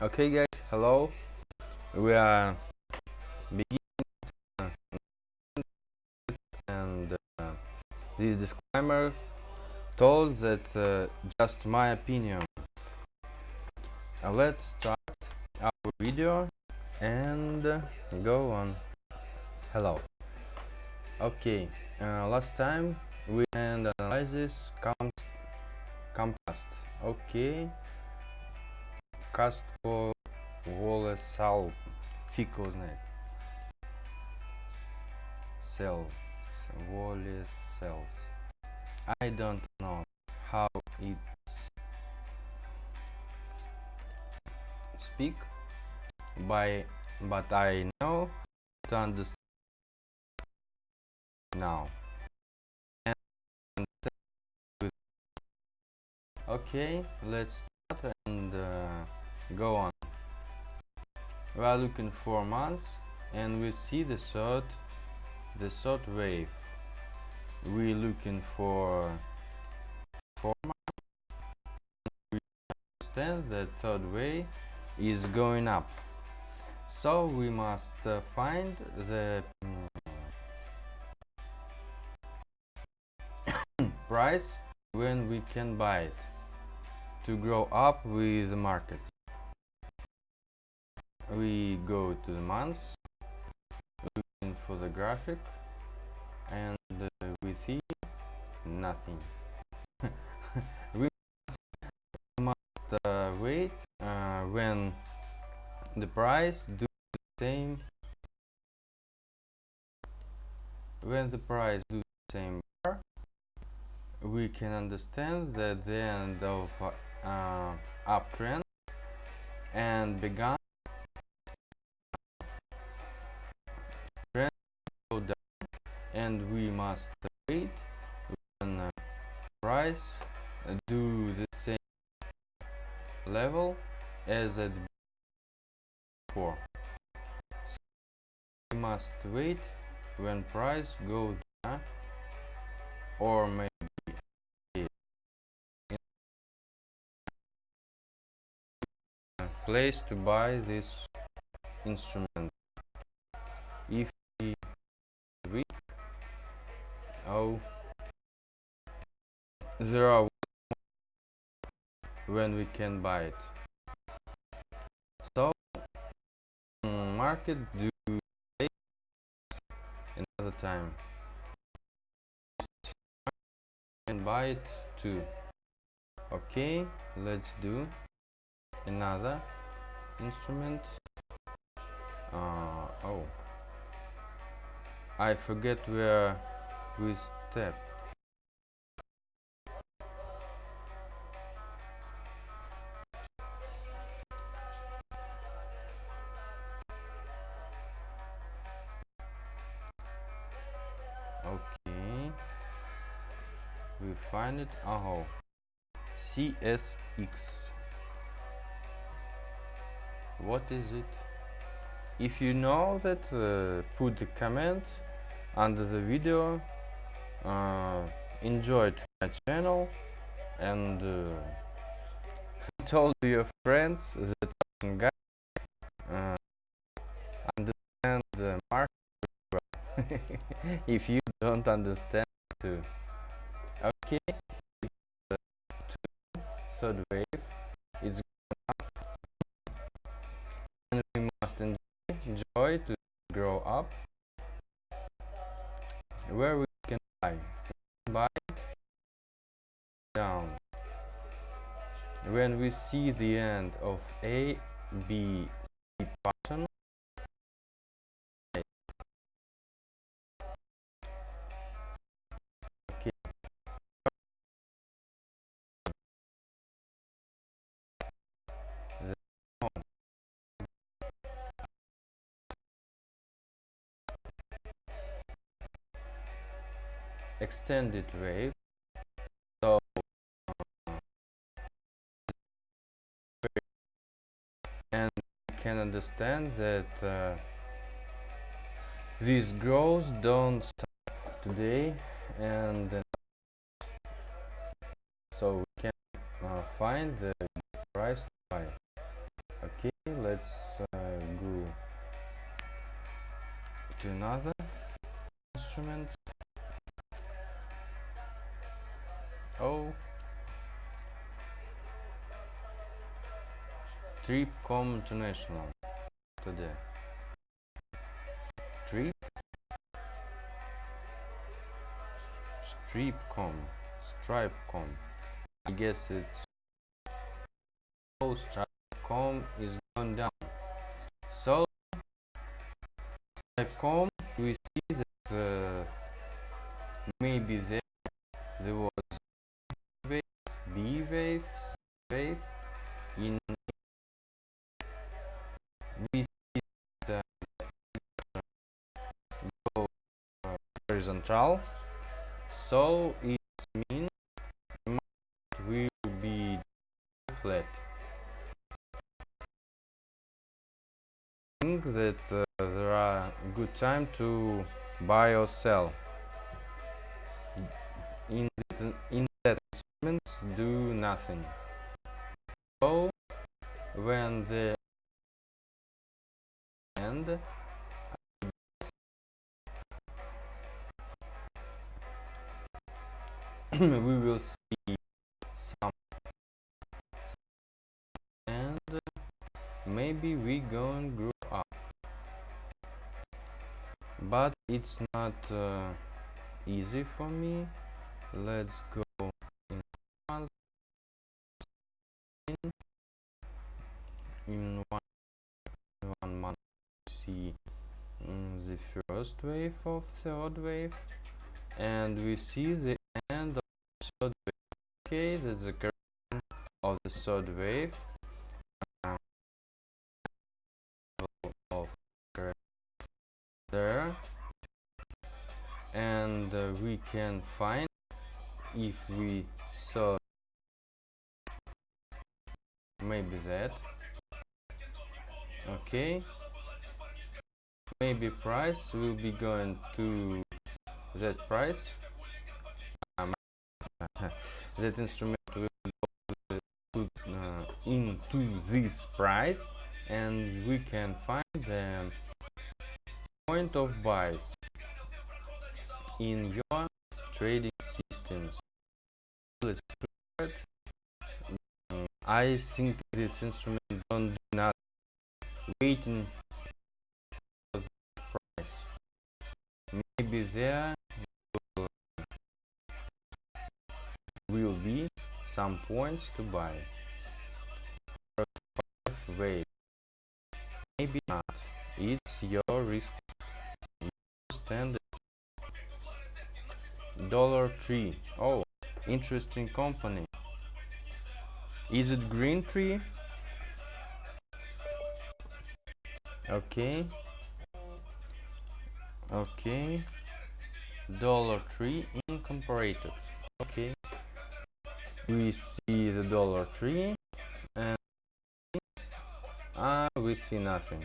Okay guys, hello. We are beginning and uh, this disclaimer told that uh, just my opinion. Uh, let's start our video and uh, go on. Hello. Okay, uh, last time we and analysis comes compass. Okay. Кастко Волесал. Фиг его знает. Cells. Wole cells. I don't know how it speak by but I know to understand now. And okay, let's start and uh, go on. We are looking for months and we see the third the third wave. We are looking for four months. We understand that third wave is going up. So we must uh, find the price when we can buy it to grow up with the markets we go to the months looking for the graphic and uh, we see nothing. We must uh, wait uh, when the price do the same. When the price do the same bar, we can understand that the end of uh, uptrend and began and we must wait. When uh, price uh, do the same level as at before. So we must wait when price goes down or maybe place to buy this instrument. If oh are when we can buy it. So mm, market do another time. And buy it too. Okay let's do another instrument. Uh, oh. I forget where we step. Okay. We find it. Oh. CSX. What is it? If you know that, uh, put the comment under the video uh, enjoyed my channel and uh, told your friends that guys uh, understand the market if you don't understand too. Okay the third wave it's and we must enjoy to grow up. Where we buy buy down. When we see the end of a b c extended wave. So and can understand that uh, these growths don't start today and uh, so we can uh, find the price to buy. Okay let's uh, go to another instrument. Trip Com International. Today. Trip? Stripcom Stripecom I guess it's oh Stripecom is gone down. So Stripecom we see that uh, maybe there there so it means market will be flat I think that uh, there are good time to buy or sell. In that, in that do nothing. So when the end we will see some and maybe we gonna grow up. But it's not uh, easy for me. Let's go in in, one month. See mm, the first wave of third wave and we see the of the third wave okay that's the current of the third wave. Um, there. And uh, we can find if we saw maybe that. Okay. Maybe price will be going to that price that instrument will uh, into this price and we can find the point of buys in your trading systems. I think this instrument don't do not waiting price. Maybe there will be some points to buy wait. Maybe not. It's your risk. You stand dollar tree. Oh interesting company. Is it green tree? Okay. Okay. Dollar tree incorporated. Okay we see the dollar tree and ah we see nothing.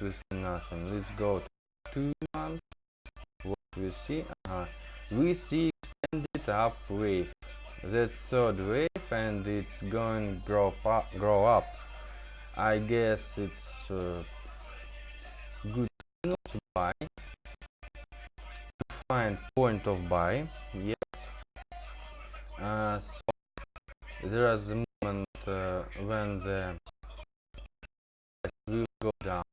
We see nothing? Let's go to two months. What we see? Uh, we see extended up wave that third wave and it's going grow up grow up. I guess it's uh, good to buy. To find point of buy. Yes uh, so there is a moment uh, when the price will go down?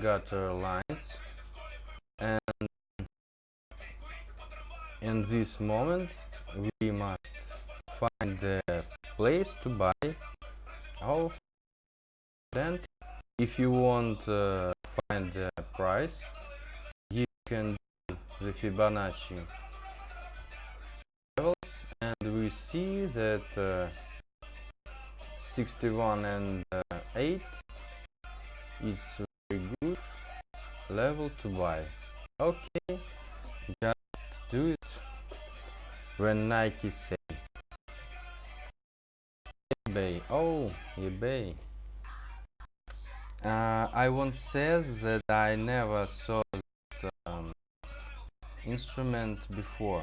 Gutter lines. And in this moment we must find the place to buy oh then if you want uh, find the price you can do the Fibonacci and we see that uh, 61 and uh, 8 is very good level to buy. Okay just do it when Nike say. eBay. Oh eBay. Uh, I once says that I never saw that um, instrument before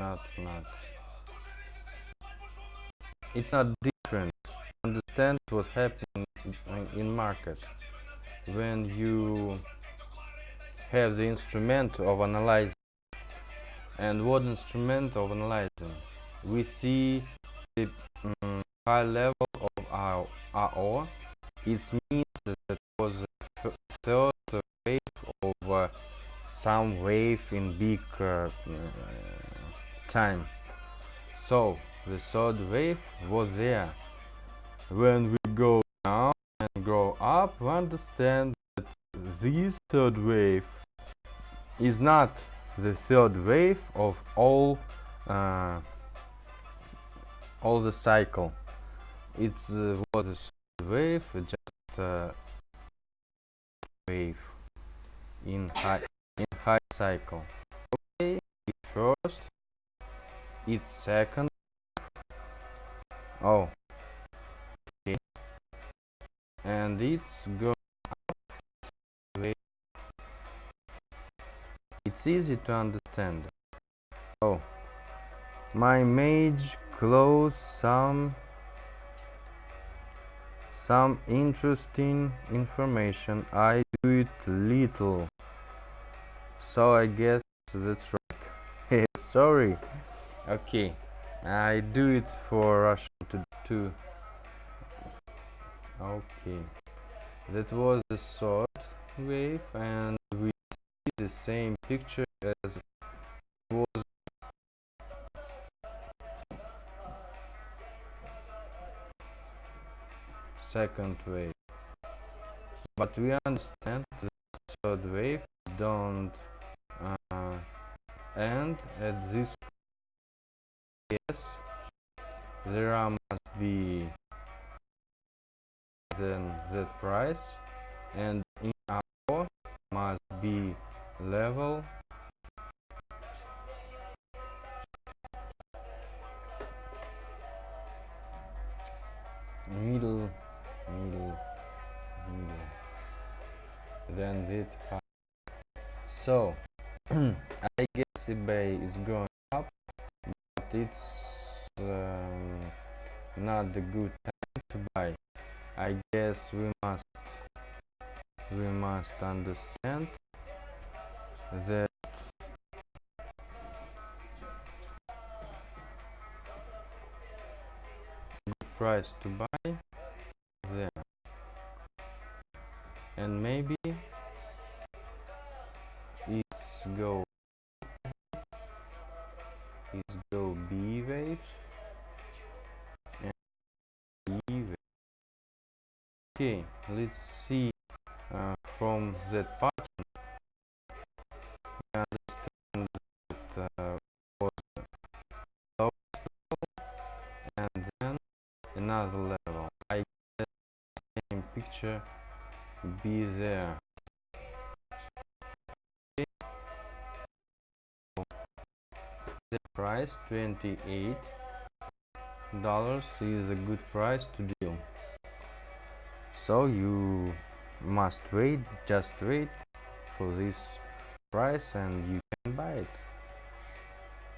not not. It's not different. Understand what happening in market. When you have the instrument of analyzing and what instrument of analyzing? We see the um, high level of our RO it means that it was a third wave of uh, some wave in big uh, uh, time. So the third wave was there. When we go down and grow up we understand that this third wave is not the third wave of all uh, all the cycle. It uh, was a third wave just uh, wave in high in high cycle. Okay first it's second. Oh. Okay. And it's go it's easy to understand. Oh. My mage close some some interesting information. I do it little. So I guess that's right. Sorry okay. I do it for Russian to two okay. That was the third wave and we see the same picture as was. Second wave. But we understand the third wave don't uh, end at this yes there must be then that price and in our must be level. Middle middle middle. Then that so I guess eBay is going it's um, not the good time to buy. I guess we must we must understand that price to buy there. And maybe it's go okay let's see uh, from that pattern we understand that uh, was low and then another level. I get the same picture be there. The price 28 dollars is a good price to so you must wait just wait for this price and you can buy it.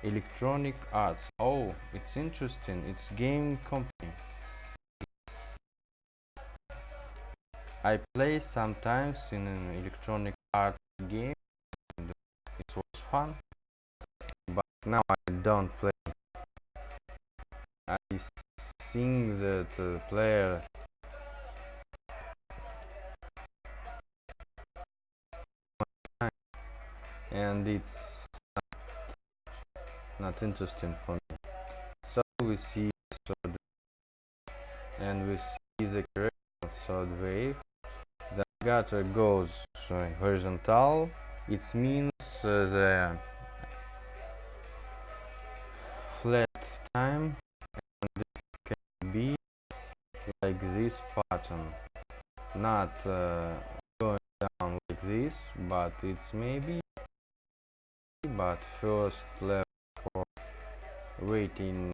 Electronic arts. Oh it's interesting. It's game company. I play sometimes in an electronic art game it was fun but now I don't play. I think that the player and it's not, not interesting for me. So we see third and we see the correct third wave the gutter goes horizontal. It means uh, the flat time and this can be like this pattern. Not uh, going down like this but it's maybe but first level for waiting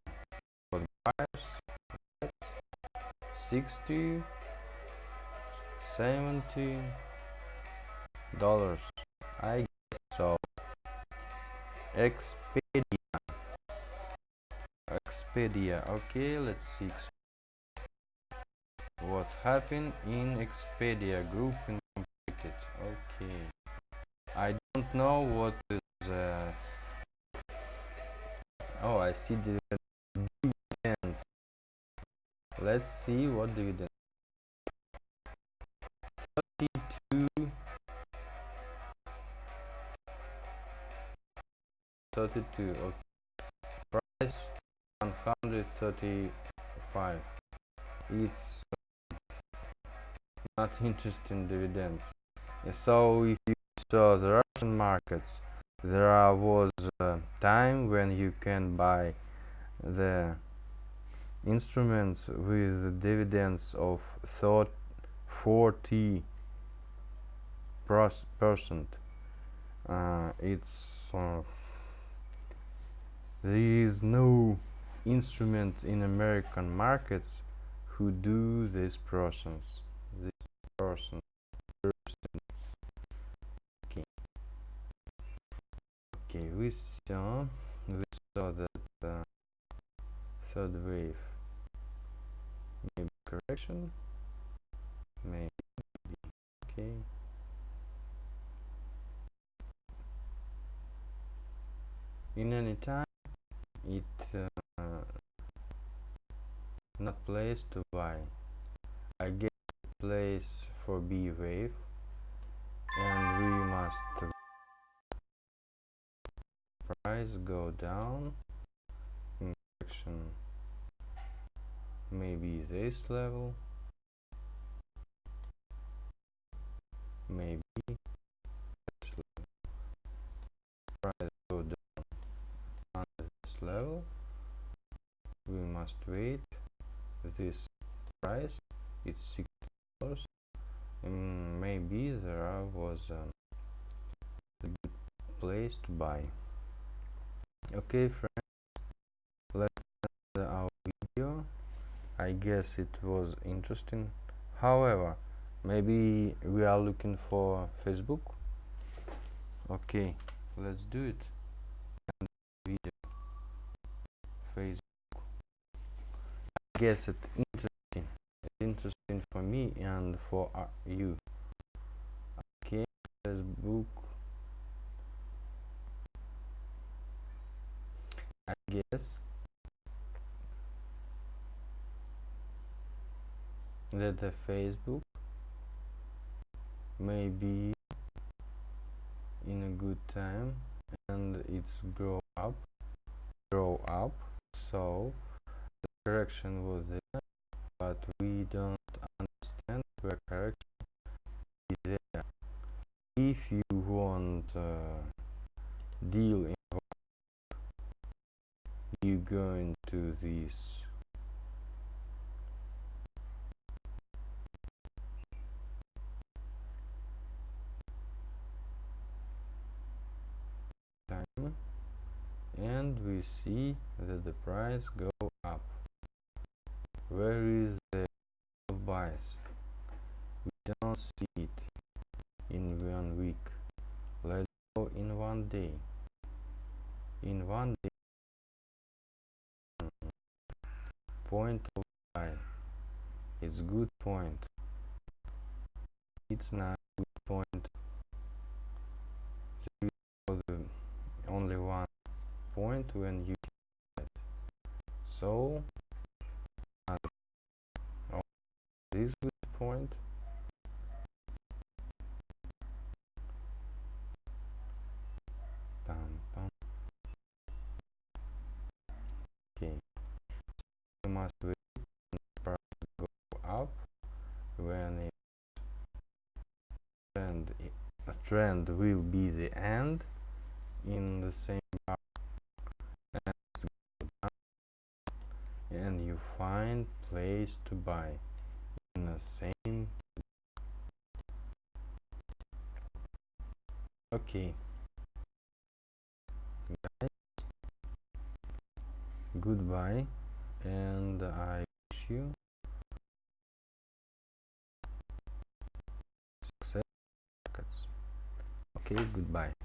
for buyers 60 70 dollars. I guess so. Expedia. Expedia. Okay, let's see. What happened in Expedia group completed. Okay, don't know what is. Uh, oh, I see the dividends. Let's see what dividend. 32 32 okay price 135 it's not interesting dividends so if you saw the markets. There was a time when you can buy the instruments with dividends of 40 percent. Uh, it's uh, there is no instrument in American markets who do this process. This person Okay. Okay, we saw we saw that uh, third wave. Maybe correction. Maybe okay. In any time it uh, not place to buy I get place for B wave and we must price go down? Hmm, In direction maybe this level. Maybe this level. Price go down under this level. We must wait. This price it's six dollars. And maybe there was a good place to buy okay friends let's end our video I guess it was interesting however maybe we are looking for Facebook okay let's do it video. Facebook. I guess it's interesting. It's interesting for me and for uh, you. Okay, Facebook. I guess. That the Facebook may be in a good time and it's grow up grow up. So the correction was there but we don't understand where correction is there if you want uh, deal in you go into this time and we see that the price go up. Where is the buys we don't see it in one week. Let's go in one day. In one day. Point of buy. It's good point. It's not good point. The only one point when you so uh, this point. Bam, bam. okay. You must wait go up when it trend a trend will be the end in the same and you find place to buy in the same okay. Guys. Goodbye. And I wish you success okay goodbye